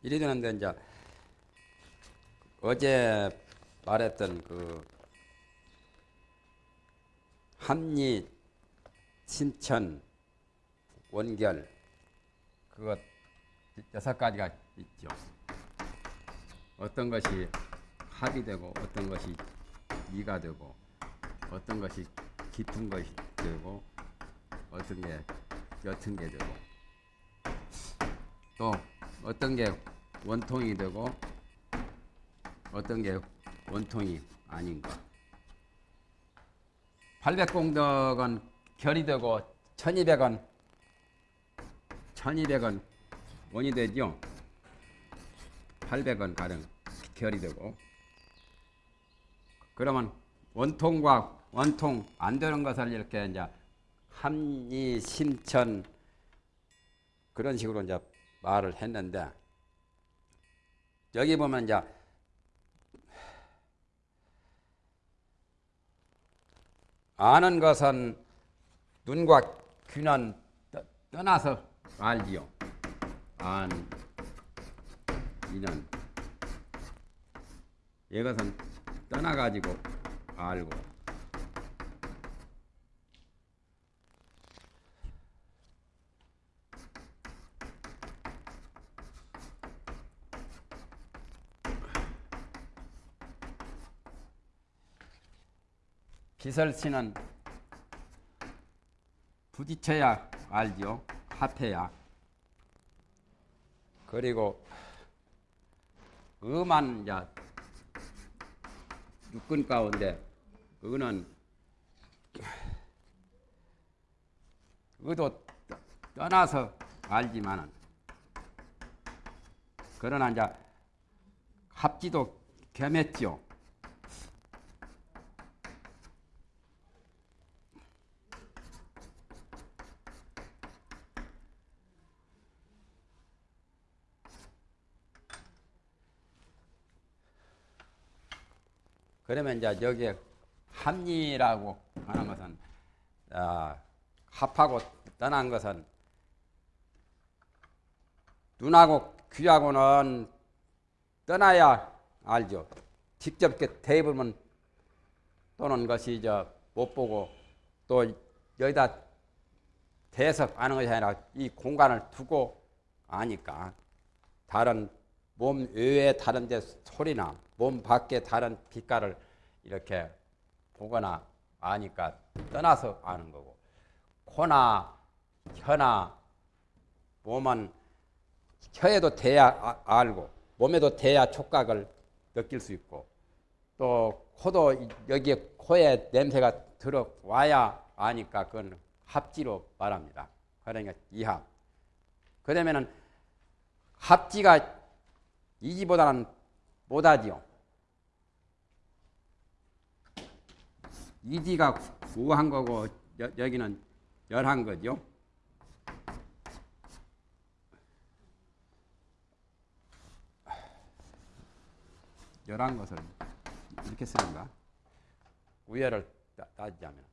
이래 되는데 이제 어제 말했던 그 합리, 신천, 원결 그것 여섯 가지가 있죠. 어떤 것이 합이 되고 어떤 것이 이가 되고 어떤 것이 깊은 것이 되고 어떤 게 옅은 게 되고 또 어떤 게 원통이 되고 어떤 게 원통이 아닌가? 800공덕은 결이 되고 1200원 1200원 원이 되죠 800원 가량 결이 되고. 그러면 원통과 원통 안 되는 것을 이렇게 이제 합리 심천 그런 식으로 이제 말을 했는데 여기 보면 이제 아는 것은 눈과 귀는 떠나서 알지요. 안, 이는 이것은 떠나가지고 알고 비설치는 부딪혀야 알지요. 합해야. 그리고 음한 이제 육근 가운데 의는 의도 떠나서 알지만은 그러나 이제 합지도 겸했죠. 그러면 이제 여기에 합리라고 하는 것은 아, 합하고 떠난 것은 눈하고 귀하고는 떠나야 알죠. 직접 이렇게 대입으면 또는 것이 저못 보고 또 여기다 대서 아는 것이 아니라 이 공간을 두고 아니까 다른 몸 외에 다른 데 소리나 몸 밖에 다른 빛깔을 이렇게 보거나 아니까 떠나서 아는 거고 코나 혀나 몸은 혀에도 대야 아, 알고 몸에도 대야 촉각을 느낄 수 있고 또 코도 여기에 코에 냄새가 들어와야 아니까 그건 합지로 말합니다. 그러니까 이합. 그러면은 합지가 이지보다는 못하지요. 이지가 구한 거고 여, 여기는 열한 거죠. 열한 것을 이렇게 쓰는가? 우열을 따지자면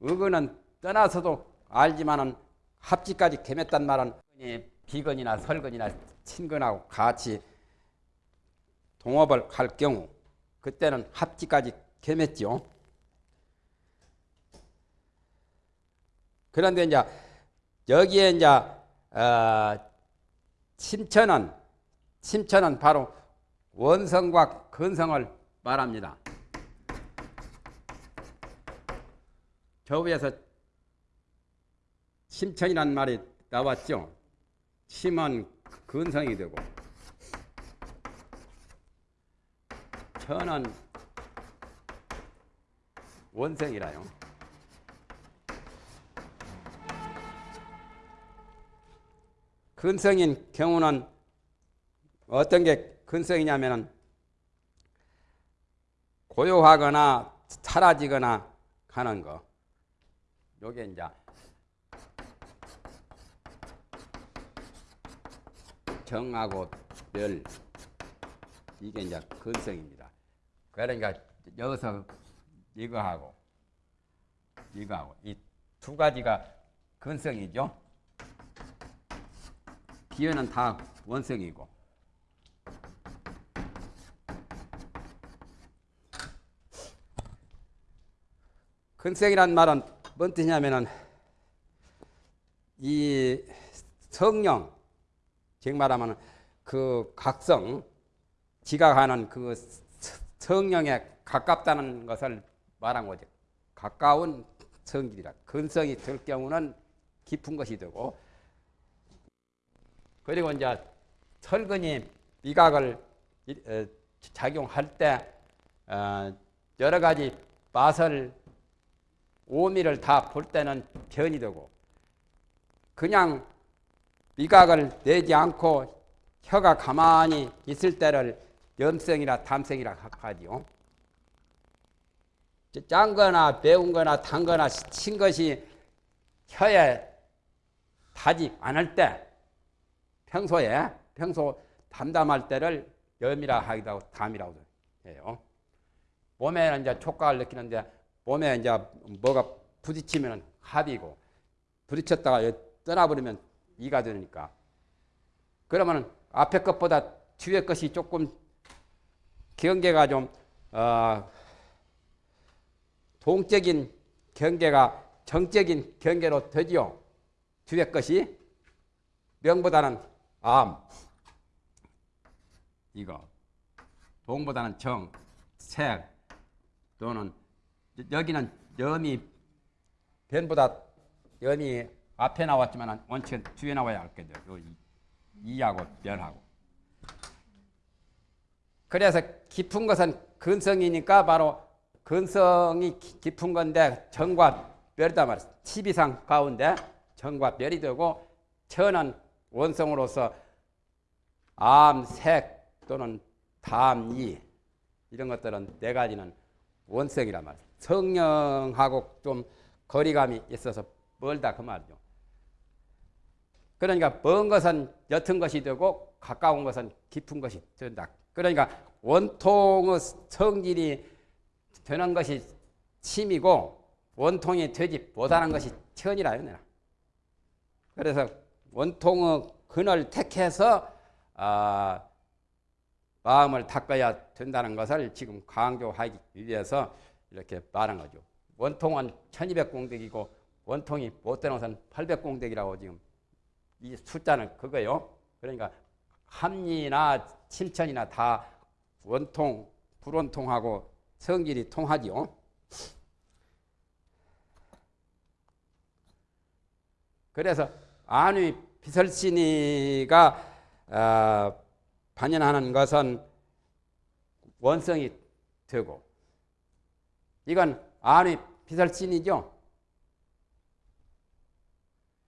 의거는 떠나서도 알지만은 합지까지 겸했단 말은 비건이나 설건이나 친근하고 같이 동업을 할 경우 그때는 합지까지 겸했죠. 그런데 이제 여기에 이제 어, 침천은 침천은 바로 원성과 근성을 말합니다. 저 위에서 침천이란 말이 나왔죠. 침은 근성이 되고 천은 원성이라요. 근성인 경우는 어떤 게 근성이냐면은 고요하거나 사라지거나 하는 거. 요게 이제 정하고 멸 이게 이제 근성입니다. 그러니까 여기서 이거하고 이거하고 이 두 가지가 근성이죠. 기회는 다 원성이고 근성이란 말은 뭔 뜻이냐면은 이 성령 즉 말하면 그 각성 지각하는 그 성령에 가깝다는 것을 말한 거죠. 가까운 성질이라 근성이 될 경우는 깊은 것이 되고 그리고 이제 철근이 미각을 어, 작용할 때 어, 여러 가지 맛을 오미를 다 볼 때는 변이 되고 그냥 미각을 내지 않고 혀가 가만히 있을 때를 염성이나 담성이라 하지요. 짠 거나 매운 거나 단 거나 신 것이 혀에 닿지 않을 때 평소에 평소 담담할 때를 염이라 하기도 하고 담이라고 해요. 몸에 이제 촉각을 느끼는데 몸에 이제 뭐가 부딪히면 합이고 부딪혔다가 떠나버리면 이가 되니까 그러면 앞에 것보다 뒤에 것이 조금 경계가 좀 어, 동적인 경계가 정적인 경계로 되지요. 뒤에 것이 명보다는 암 이거 동보다는 정, 색 또는 여기는 염이 변보다 염이 앞에 나왔지만 원칙은 뒤에 나와야 돼요. 이하고 변하고. 그래서 깊은 것은 근성이니까 바로 근성이 깊은 건데 정과 멸이다 말이야. 12상 가운데 정과 멸이 되고 천은 원성으로서 암, 색 또는 담, 이 이런 것들은 네 가지는 원성이란 말이야. 성령하고 좀 거리감이 있어서 멀다 그 말이죠. 그러니까 먼 것은 옅은 것이 되고 가까운 것은 깊은 것이 된다. 그러니까 원통의 성질이 되는 것이 침이고 원통이 되지 못하는 것이 천이라요. 그래서 원통의 근을 택해서 아, 마음을 닦아야 된다는 것을 지금 강조하기 위해서 이렇게 말한 거죠. 원통은 1200공덕이고 원통이 못 되는 것은 800공덕이라고 지금 이 숫자는 그거요. 그러니까 합리나 칠천이나 다 원통, 불원통하고 성질이 통하지요. 그래서 안위 비설신이가 어, 반연하는 것은 원성이 되고 이건 안위 비설신이죠.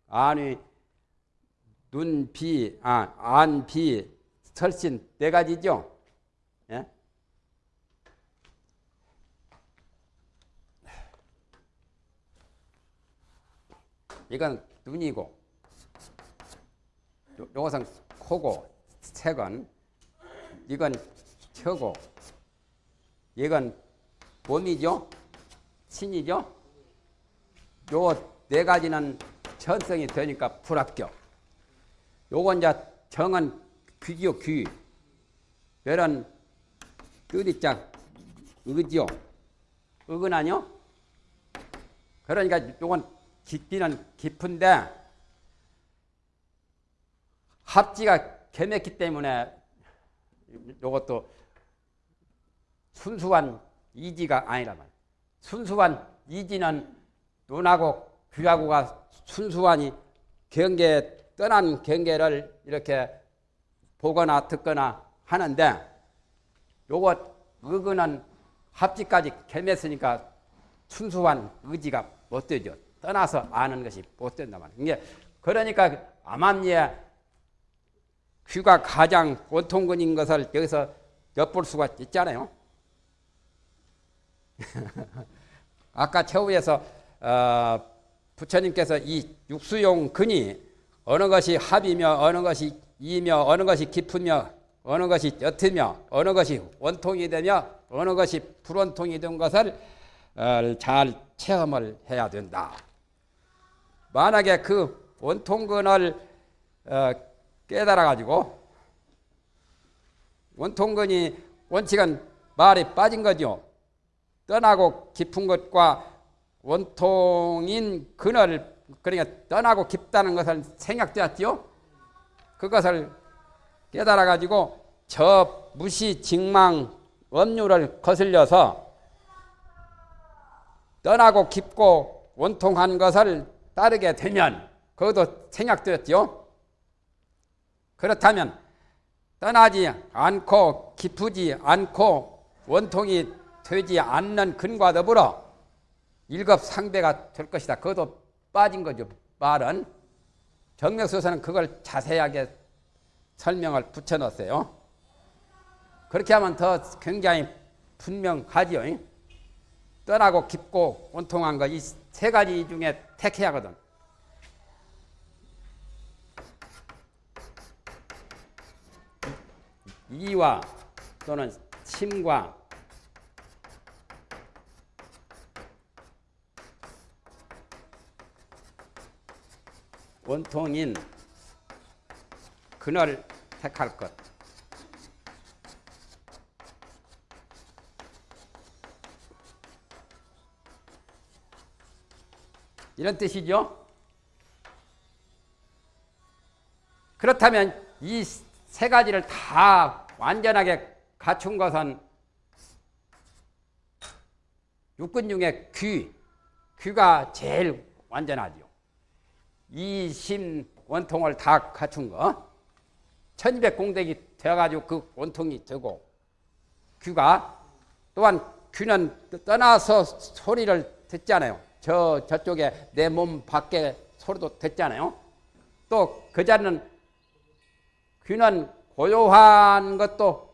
안위 눈 비, 아, 안 비, 설신 네 가지죠. 예? 이건 눈이고, 요, 요것은 코고, 색은 이건 혀고, 이건 몸이죠, 신이죠. 요 네 가지는 천성이 되니까 불합격. 요건 이제 정은 귀지요, 귀. 별은 끄리짝 의지요. 의근 아니요? 그러니까 요건 깊이는 깊은데 합지가 개맥기 때문에 요것도 순수한 이지가 아니라 말. 순수한 이지는 눈하고 귀하고가 순수하니 경계 떠난 경계를 이렇게 보거나 듣거나 하는데 요것 의근은 합지까지 겸했으니까 순수한 의지가 못 되죠. 떠나서 아는 것이 못 말이에요. 이게 그러니까 암암리에 귀가 가장 원통근인 것을 여기서 엿볼 수가 있잖아요. 아까 최후에서 어, 부처님께서 이 육수용 근이 어느 것이 합이며 어느 것이 이며 어느 것이 깊으며 어느 것이 옅으며 어느 것이 원통이 되며 어느 것이 불원통이 된 것을 어, 잘 체험을 해야 된다. 만약에 그 원통근을 어, 깨달아 가지고 원통근이 원칙은 말이 빠진 거죠. 떠나고 깊은 것과 원통인 근을 그러니까 떠나고 깊다는 것을 생략되었죠. 그것을 깨달아 가지고 저 무시 직망 업류를 거슬려서 떠나고 깊고 원통한 것을 따르게 되면 그것도 생략되었죠. 그렇다면 떠나지 않고 깊지 않고 원통이 되지 않는 근과 더불어 일급상배가 될 것이다. 그것도 빠진 거죠. 말은 정맥소서는 그걸 자세하게 설명을 붙여놨어요. 그렇게 하면 더 굉장히 분명하지요. 떠나고 깊고 원통한 거 이 세 가지 중에 택해야 하거든. 이와 또는 침과 원통인 그늘 택할 것. 이런 뜻이죠. 그렇다면 이 세 가지를 다 완전하게 갖춘 것은 육군 중에 귀, 귀가 제일 완전하죠. 이심 원통을 다 갖춘 거. 천이백 공덕이 되어가지고 그 원통이 되고 귀가 또한 귀는 떠나서 소리를 듣잖아요. 저 저쪽에 내 몸 밖에 소리도 듣잖아요. 또 그 자리는 귀는 고요한 것도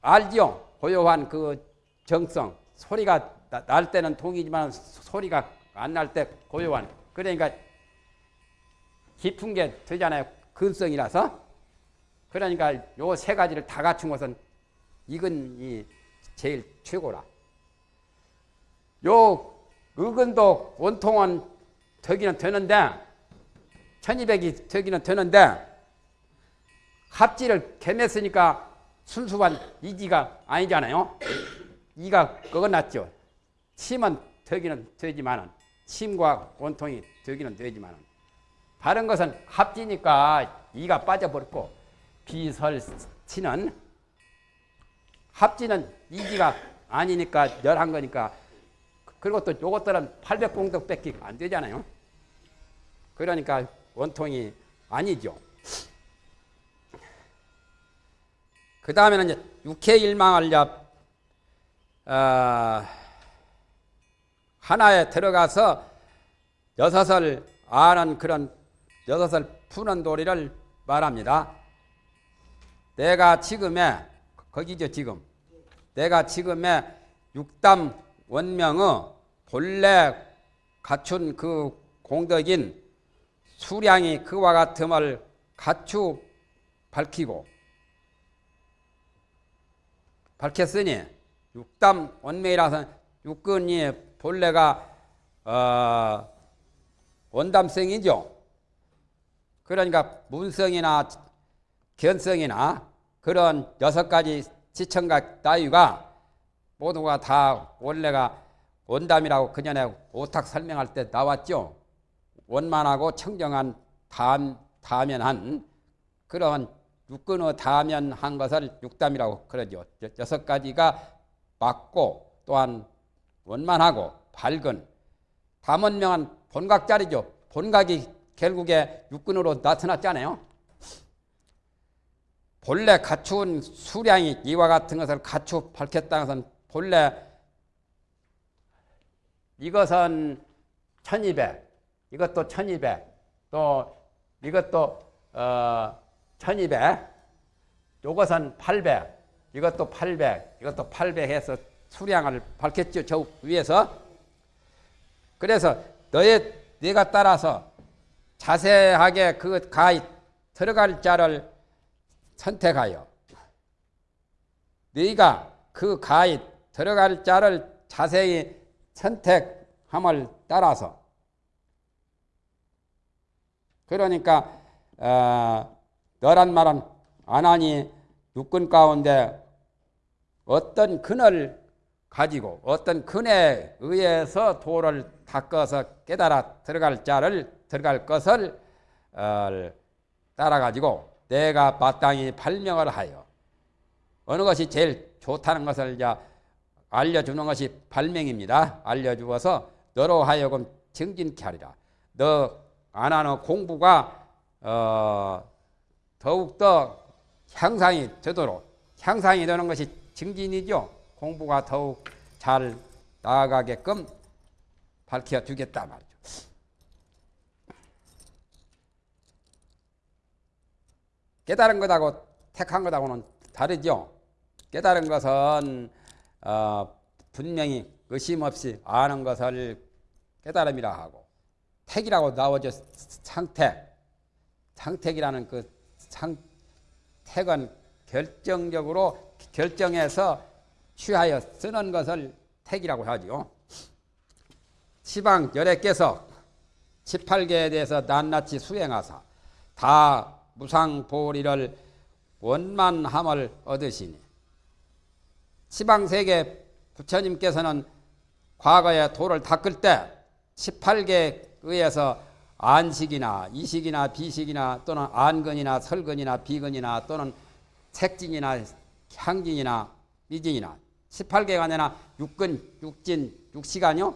알지요. 고요한 그 정성 소리가 날 때는 동이지만 소리가 안 날 때 고요한 그러니까 깊은 게 되잖아요. 근성이라서 그러니까 요 세 가지를 다 갖춘 것은 이건 이 제일 최고라. 요 의근도 원통은 되기는 되는데 천이백이 되기는 되는데 합지를 개했으니까 순수한 이지가 아니잖아요. 이가 그거났죠. 침은 되기는 되지만은 침과 원통이 되기는 되지만은 다른 것은 합지니까 이가 빠져버렸고 비설치는 합지는 이지가 아니니까 열한 거니까 그리고 또 요것들은 800공덕밖에 안 되잖아요. 그러니까 원통이 아니죠. 그 다음에는 이제 육해일망을 이제 어, 하나에 들어가서 여섯을 아는 그런 여섯을 푸는 도리를 말합니다. 내가 지금의 거기죠 지금 내가 지금의 육담 원명의 본래 갖춘 그 공덕인 수량이 그와 같음을 갖추 밝히고 밝혔으니 육담 원명이라서 육근이 본래가 어, 원담성이죠. 그러니까 문성이나 견성이나 그런 여섯 가지 지청각 따위가 모두가 다 원래가 원담이라고 그전에 오탁 설명할 때 나왔죠. 원만하고 청정한 담, 다면한 그런 육근의 다면한 것을 육담이라고 그러죠. 여섯 가지가 맞고 또한 원만하고 밝은 다문명한 본각자리죠. 본각이 결국에 육근으로 나타났잖아요. 본래 갖춘 수량이 이와 같은 것을 갖추 밝혔다는 것은 본래 이것은 1200, 이것도 1200, 또 이것도 어, 1200, 요것은 800, 이것도 800, 이것도 800 해서 수량을 밝혔죠. 저 위에서. 그래서 너의 네가 따라서 자세하게 그 가이 들어갈 자를 선택하여 네가 그 가이 들어갈 자를 자세히 선택함을 따라서. 그러니까 어, 너란 말은 안 하니 육군 가운데 어떤 근을 가지고 어떤 근에 의해서 도를 닦아서 깨달아 들어갈 자를 들어갈 것을 어, 따라 가지고 내가 마땅히 발명을 하여 어느 것이 제일 좋다는 것을 이제 알려주는 것이 발명입니다. 알려주어서 너로 하여금 정진케 하리라. 너 안 하는 공부가 어, 더욱더 향상이 되도록 향상이 되는 것이 증진이죠. 공부가 더욱 잘 나아가게끔 밝혀 주겠다 말이죠. 깨달은 것하고 택한 것하고는 다르죠. 깨달은 것은 어, 분명히 의심 없이 아는 것을 깨달음이라 하고 택이라고 나오죠. 상택. 상택이라는 그 상택은 결정적으로 결정해서 취하여 쓰는 것을 택이라고 하죠. 시방 열애께서 18개에 대해서 낱낱이 수행하사 다 무상보리를 원만함을 얻으시니 시방 세계 부처님께서는 과거에 도를 닦을 때 18개에 의해서 안식이나 이식이나 비식이나 또는 안근이나 설근이나 비근이나 또는 색진이나 향진이나 미진이나 18개가 아니라 육근, 육진, 육시간요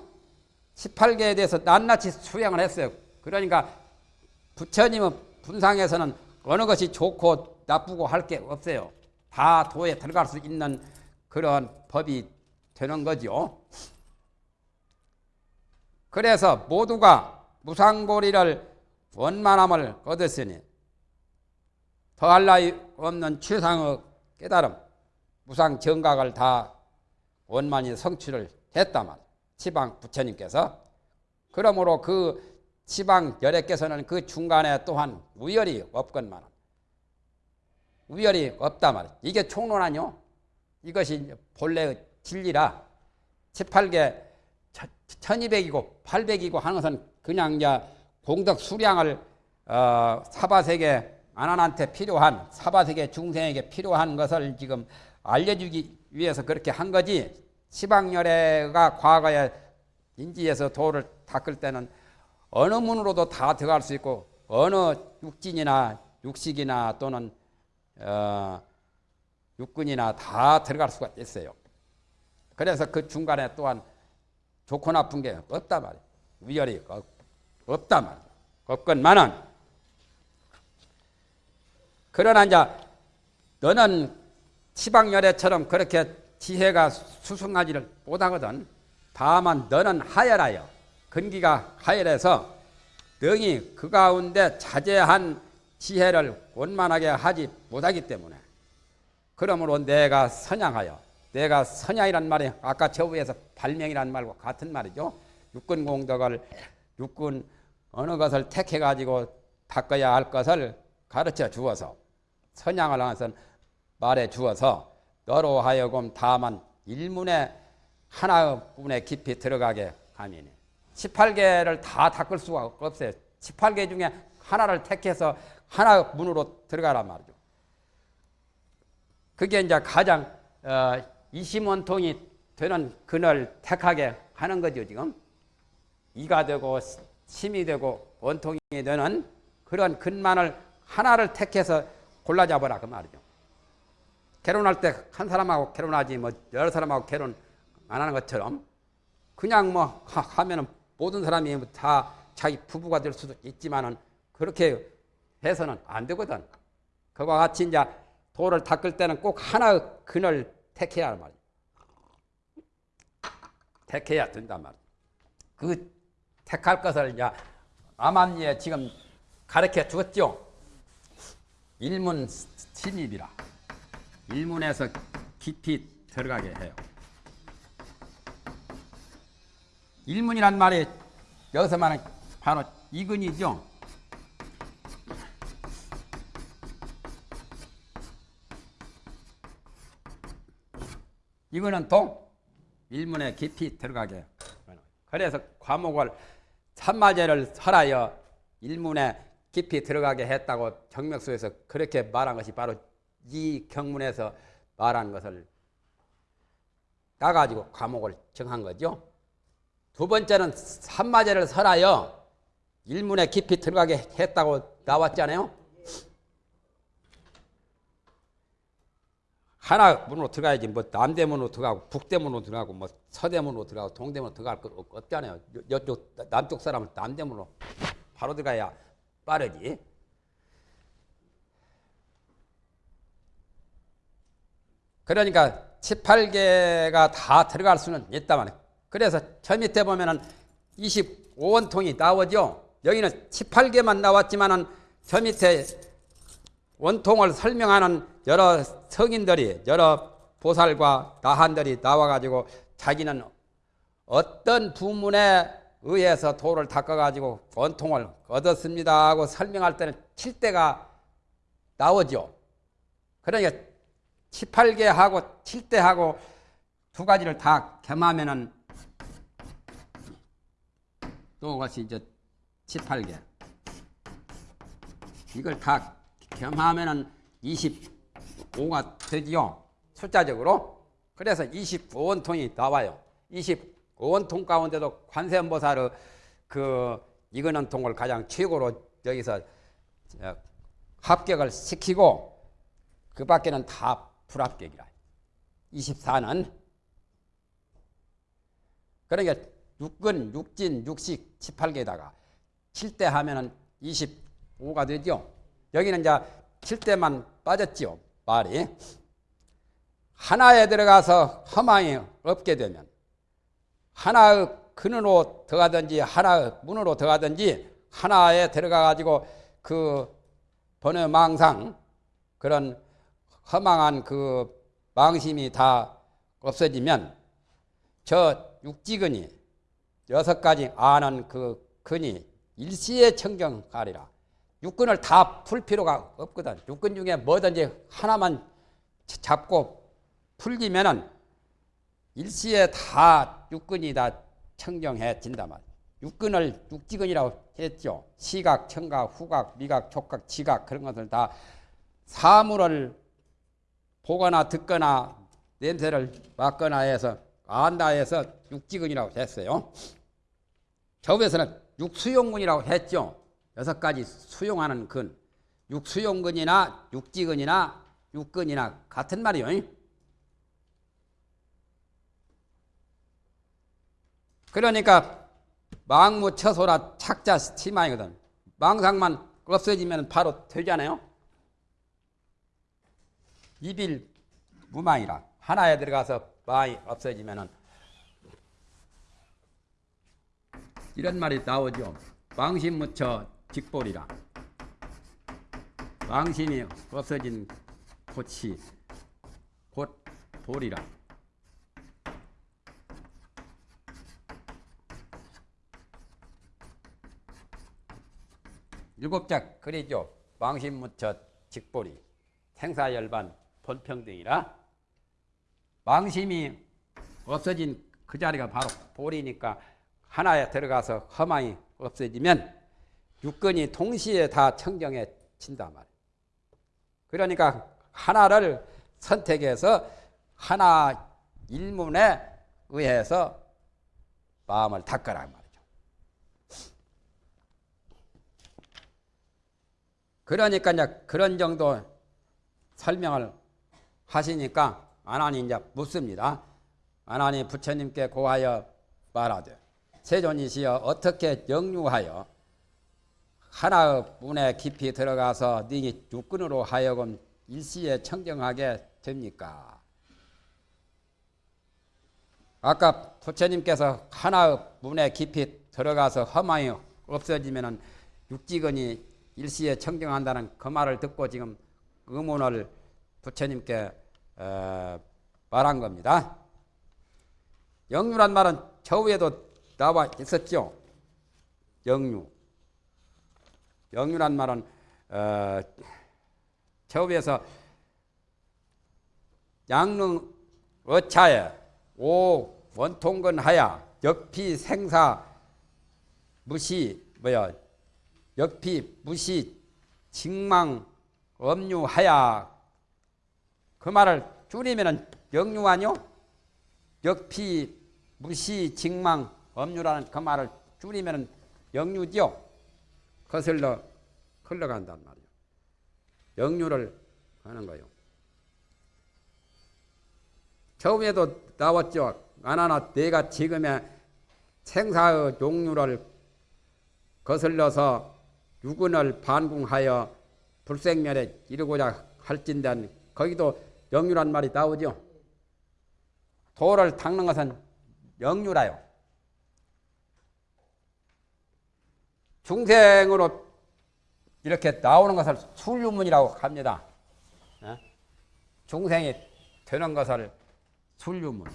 18개에 대해서 낱낱이 수행을 했어요. 그러니까 부처님의 분상에서는 어느 것이 좋고 나쁘고 할 게 없어요. 다 도에 들어갈 수 있는 그런 법이 되는 거죠. 그래서 모두가 무상고리를 원만함을 얻었으니 더할 나위 없는 최상의 깨달음, 무상 정각을 다 원만히 성취를 했다 말. 지방 부처님께서 그러므로 그 지방 열애께서는 그 중간에 또한 우열이 없건만 우열이 없다 말. 이게 총론 아니요? 이것이 본래의 진리라 18개 1200이고 800이고 하는 것은 그냥 이제 공덕 수량을 어, 사바세계 안한한테 필요한 사바세계 중생에게 필요한 것을 지금 알려주기 위해서 그렇게 한 거지 시방열애가 과거에 인지에서 도를 닦을 때는 어느 문으로도 다 들어갈 수 있고 어느 육진이나 육식이나 또는 어, 육군이나 다 들어갈 수가 있어요. 그래서 그 중간에 또한 좋고 나쁜 게 없단 말이에요. 위열이 없단 말이에요. 없건만은 그러나 이제 너는 치방열애처럼 그렇게 지혜가 수승하지를 못하거든. 다만 너는 하열하여 근기가 하열해서 능히 그 가운데 자제한 지혜를 원만하게 하지 못하기 때문에 그러므로 내가 선양하여 내가 선양이란 말이 아까 저 위에서 발명이란 말과 같은 말이죠. 육군 공덕을 육군 어느 것을 택해 가지고 닦아야 할 것을 가르쳐 주어서 선양을 하면서 말해 주어서 너로 하여금 다만 일문에 하나뿐에 깊이 들어가게 하미니 18개를 다 닦을 수가 없어요. 18개 중에 하나를 택해서 하나 문으로 들어가란 말이죠. 그게 이제 가장 어, 이심원통이 되는 근을 택하게 하는 거죠, 지금. 이가 되고 심이 되고 원통이 되는 그런 근만을 하나를 택해서 골라 잡아라 그 말이죠. 결혼할 때 한 사람하고 결혼하지 뭐 여러 사람하고 결혼 안 하는 것처럼 그냥 뭐 하면은 모든 사람이 다 자기 부부가 될 수도 있지만은 그렇게 해서는 안 되거든. 그와 같이 이제 돌을 닦을 때는 꼭 하나의 근을 택해야 할 말이야. 택해야 된단 말이야. 그 택할 것을 이제 암암리에 지금 가르쳐 주었죠. 일문 침입이라. 일문에서 깊이 들어가게 해요. 일문이란 말이 여기서 말하는 바로 이근이죠. 이거는 동 일문에 깊이 들어가게. 그래서 과목을 삼마제를 설하여 일문에 깊이 들어가게 했다고 정맥수에서 그렇게 말한 것이 바로 이 경문에서 말한 것을 따가지고 과목을 정한 거죠. 두 번째는 산마제를 설하여 일문에 깊이 들어가게 했다고 나왔잖아요. 하나 문으로 들어가야지 뭐 남대문으로 들어가고 북대문으로 들어가고 뭐 서대문으로 들어가고 동대문으로 들어갈 거 없- 없잖아요. 여- 여쪽 남쪽 사람은 남대문으로 바로 들어가야 빠르지. 그러니까 18개가 다 들어갈 수는 있다만 그래서 저 밑에 보면은 25원통이 나오죠. 여기는 18개만 나왔지만은 저 밑에 원통을 설명하는 여러 성인들이 여러 보살과 나한들이 나와가지고 자기는 어떤 부문에 의해서 도를 닦아가지고 원통을 얻었습니다 하고 설명할 때는 칠대가 나오죠. 그러니까 18개 하고 7대 하고 두 가지를 다 겸하면은 또 같이 이제 18개 이걸 다 겸하면은 25가 되지요. 숫자적으로. 그래서 25원통이 나와요. 25원통 가운데도 관세음보살의 그 이거는 통을 가장 최고로 여기서 어, 합격을 시키고 그 밖에는 다 불합격이라. 24는 그러니까 육근, 육진, 육식 18개에다가 7대 하면은 25가 되죠. 여기는 이제 7대만 빠졌지요. 말이. 하나에 들어가서 허망이 없게 되면 하나의 근으로 들어가든지 하나의 문으로 들어가든지 하나에 들어가 가지고 그 번외 망상 그런 허망한 그 망심이 다 없어지면 저 육지근이 여섯 가지 아는 그 근이 일시에 청정하리라. 육근을 다 풀 필요가 없거든. 육근 중에 뭐든지 하나만 잡고 풀리면은 일시에 다 육근이 다 청정해진단 말이야. 육근을 육지근이라고 했죠. 시각, 청각, 후각, 미각, 촉각, 지각 그런 것을 다 사물을 보거나 듣거나 냄새를 맡거나 해서 안다 해서 육지근이라고 했어요. 저에서는 육수용근이라고 했죠. 여섯 가지 수용하는 근. 육수용근이나 육지근이나 육근이나 같은 말이요. 그러니까 망무 처소라 착자 치마이거든. 망상만 없어지면 바로 되잖아요. 이빌 무망이라 하나에 들어가서 망이 없어지면은 이런 말이 나오죠. 망심무처 직볼이라. 망심이 없어진 곳이 곧 볼이라. 일곱 자 그리죠. 망심무처 직볼이 생사열반 본평등이라 망심이 없어진 그 자리가 바로 볼이니까 하나에 들어가서 허망이 없어지면 육근이 동시에 다 청정해진단 말이에요. 그러니까 하나를 선택해서 하나 일문에 의해서 마음을 닦으라 말이죠. 그러니까 이제 그런 정도 설명을 하시니까 아나니 이제 묻습니다. 아나니 부처님께 고하여 말하되 세존이시여 어떻게 영유하여 하나의 문에 깊이 들어가서 네 육근으로 하여금 일시에 청정하게 됩니까? 아까 부처님께서 하나의 문에 깊이 들어가서 험함이 없어지면은 육지근이 일시에 청정한다는 그 말을 듣고 지금 의문을 부처님께 어, 말한 겁니다. 영유란 말은 저 위에도 나와 있었죠. 영유. 영유란 말은 어, 저 위에서 양릉 어차에 오 원통근 하야 역피 생사 무시 뭐야 역피 무시 직망 엄유하야 그 말을 줄이면은 영유 아니요? 역피, 무시, 직망, 업류라는 그 말을 줄이면 역류죠. 거슬러 흘러간단 말이에요. 역류를 하는 거예요. 처음에도 나왔죠. 아나나 내가 지금의 생사의 종류를 거슬러서 육은을 반궁하여 불생멸에 이르고자 할진단 거기도 영유란 말이 나오죠. 도를 닦는 것은 영유라요. 중생으로 이렇게 나오는 것을 술유문이라고 합니다. 어? 중생이 되는 것을 술유문.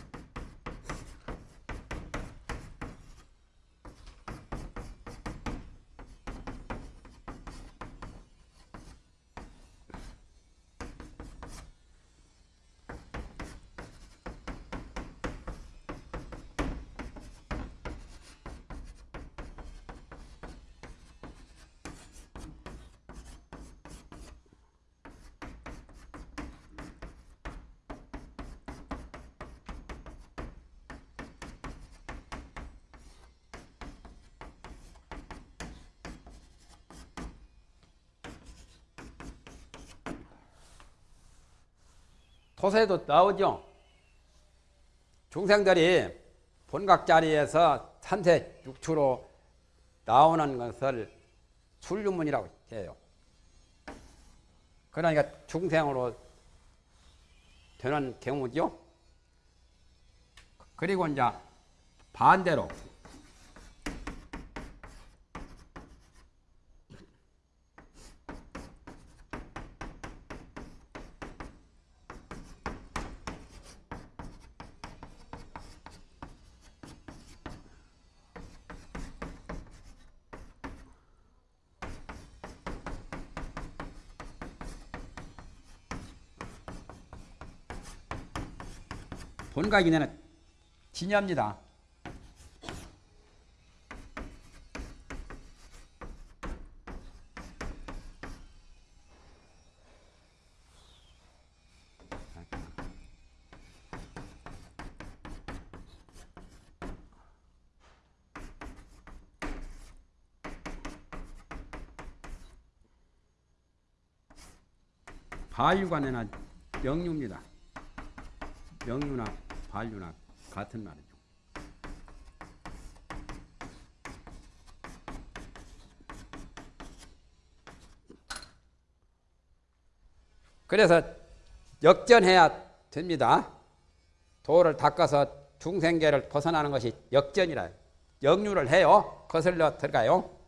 토세도 나오죠. 중생들이 본각 자리에서 산세 육추로 나오는 것을 술유문이라고 해요. 그러니까 중생으로 되는 경우죠. 그리고 이제 반대로 본각이내는 진야입니다. 바유관에는 영유입니다. 영유나 반류나 같은 말이죠. 그래서 역전해야 됩니다. 도를 닦아서 중생계를 벗어나는 것이 역전이라 역류를 해요. 거슬러 들어가요.